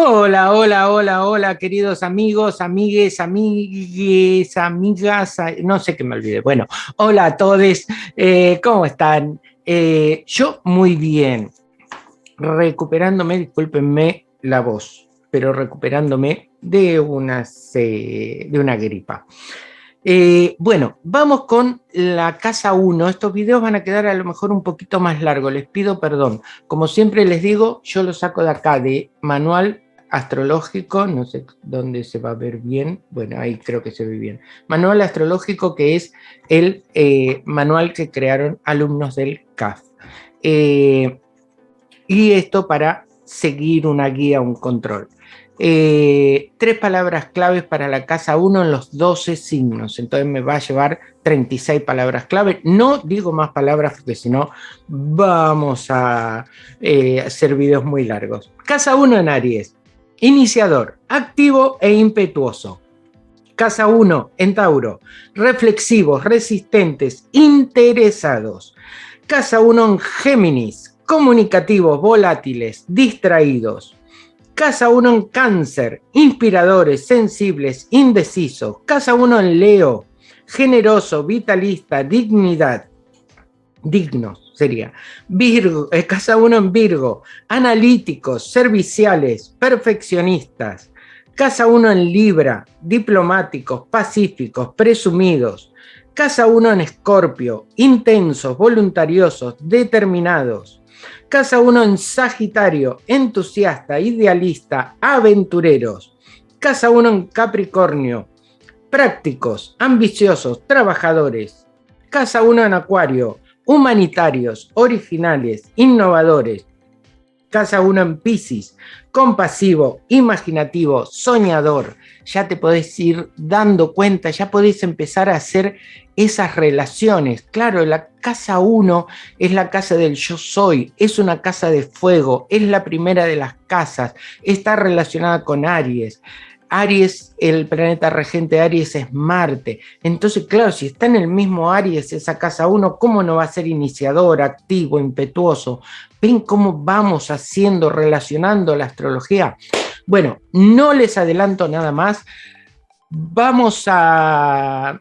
Hola, hola, hola, hola, queridos amigos, amigues, amigues, amigas, no sé qué me olvide. Bueno, hola a todos, eh, ¿cómo están? Eh, yo muy bien, recuperándome, discúlpenme la voz, pero recuperándome de una, de una gripa. Eh, bueno, vamos con la casa 1. Estos videos van a quedar a lo mejor un poquito más largos, les pido perdón. Como siempre les digo, yo lo saco de acá, de manual astrológico, no sé dónde se va a ver bien, bueno, ahí creo que se ve bien. Manual astrológico que es el eh, manual que crearon alumnos del CAF. Eh, y esto para seguir una guía, un control. Eh, tres palabras claves para la casa 1 en los 12 signos, entonces me va a llevar 36 palabras clave. No digo más palabras porque si no vamos a hacer videos muy largos. Casa 1 en Aries, Iniciador, activo e impetuoso. Casa 1 en Tauro, reflexivos, resistentes, interesados. Casa 1 en Géminis, comunicativos, volátiles, distraídos. Casa 1 en Cáncer, inspiradores, sensibles, indecisos. Casa 1 en Leo, generoso, vitalista, dignidad, dignos sería. Virgo, casa 1 en Virgo, analíticos, serviciales, perfeccionistas. Casa 1 en Libra, diplomáticos, pacíficos, presumidos. Casa 1 en Escorpio, intensos, voluntariosos, determinados. Casa 1 en Sagitario, entusiasta, idealista, aventureros. Casa 1 en Capricornio, prácticos, ambiciosos, trabajadores. Casa 1 en Acuario, humanitarios, originales, innovadores. Casa 1 en Pisces, compasivo, imaginativo, soñador. Ya te podés ir dando cuenta, ya podés empezar a hacer esas relaciones. Claro, la casa 1 es la casa del yo soy, es una casa de fuego, es la primera de las casas, está relacionada con Aries. Aries, el planeta regente Aries es Marte. Entonces, claro, si está en el mismo Aries, esa casa 1, ¿cómo no va a ser iniciador, activo, impetuoso? ¿Ven cómo vamos haciendo, relacionando la astrología? Bueno, no les adelanto nada más. Vamos a,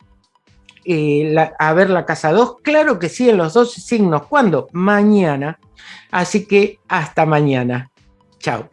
eh, a ver la casa 2. Claro que sí, en los 12 signos. ¿Cuándo? Mañana. Así que hasta mañana. Chao.